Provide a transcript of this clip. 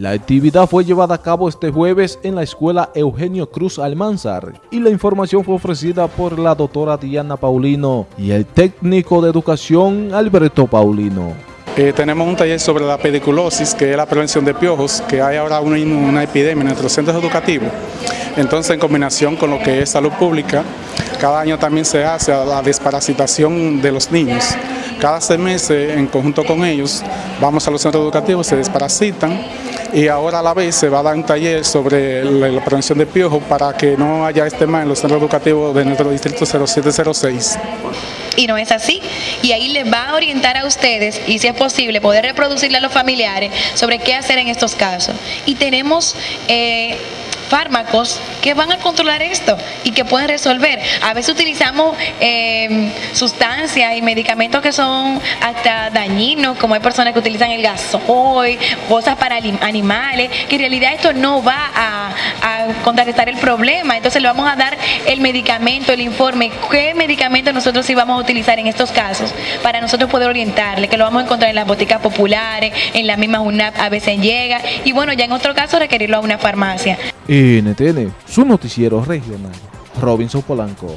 La actividad fue llevada a cabo este jueves en la escuela Eugenio Cruz Almanzar y la información fue ofrecida por la doctora Diana Paulino y el técnico de educación Alberto Paulino. Eh, tenemos un taller sobre la pediculosis, que es la prevención de piojos, que hay ahora una, una epidemia en nuestros centros educativos. Entonces, en combinación con lo que es salud pública, cada año también se hace la desparasitación de los niños. Cada seis meses, en conjunto con ellos, vamos a los centros educativos, se desparasitan y ahora a la vez se va a dar un taller sobre la, prevención de piojos para que no haya este mal en los centros educativos de nuestro distrito 0706 y no es así. Y ahí les va a orientar a ustedes y si es posible poder reproducirle a los familiares sobre qué hacer en estos casos. Y tenemos... Eh, fármacos que van a controlar esto y que pueden resolver. A veces utilizamos em, sustancias y medicamentos que son hasta dañinos, como hay personas que utilizan el gasoil, cosas para animales, que en realidad esto no va a contrarrestar el problema. Entonces le vamos a dar el medicamento, el informe, qué medicamento nosotros sí vamos a utilizar en estos casos para nosotros poder orientarle, que lo vamos a encontrar en las boticas populares, en la misma UNAP a veces llega y bueno, ya en otro caso requerirlo a una farmacia. NTN, su noticiero regional. Robinson Polanco.